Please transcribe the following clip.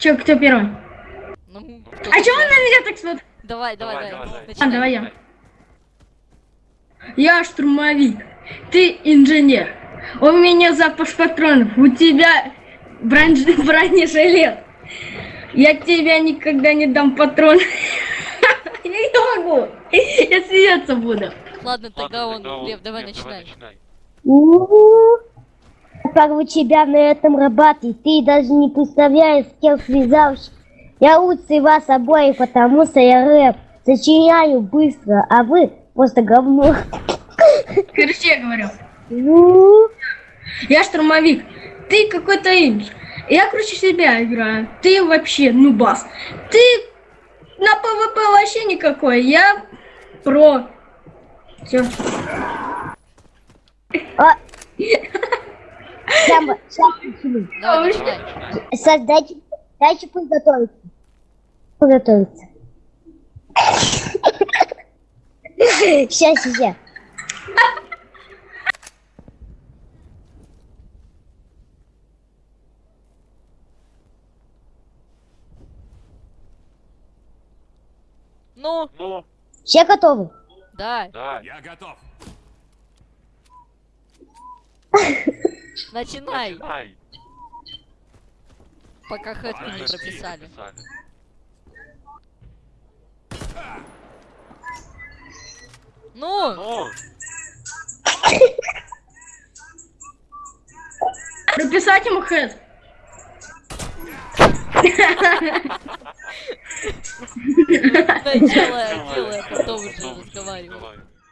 Че, кто первый? Ну, А чё он на меня так смотрит? Давай, давай, Давай, давай. А, давай я. Я штурмовик, ты инженер. У меня запас патронов, у тебя бронж... бронежилет. Я тебя никогда не дам патрон. Я не могу. Я смеяться буду. Ладно, тогда он, Лев, давай начинай. Как у тебя на этом работе, ты даже не представляешь, с кем связался. Я лучше вас обоих, потому что я рэп. Сочиняю быстро, а вы просто говно. Короче, я говорю. У-у-у. Я штурмовик, ты какой-то инж. Я круче себя играю. Ты вообще нубас. Ты на ПВП вообще никакой. Я про. Все. А. Сам- сам. Давай, начинай. Саш, дайте, дайте подготовиться. Подготовиться. Сейчас, сейчас. Ну, Ну, Все готовы? да, да. Я готов. Начинай, Начинай. пока хэтку не прописали. Ну, Ну, Прописать ему хэт. делай, делай, а потом уже разговаривай.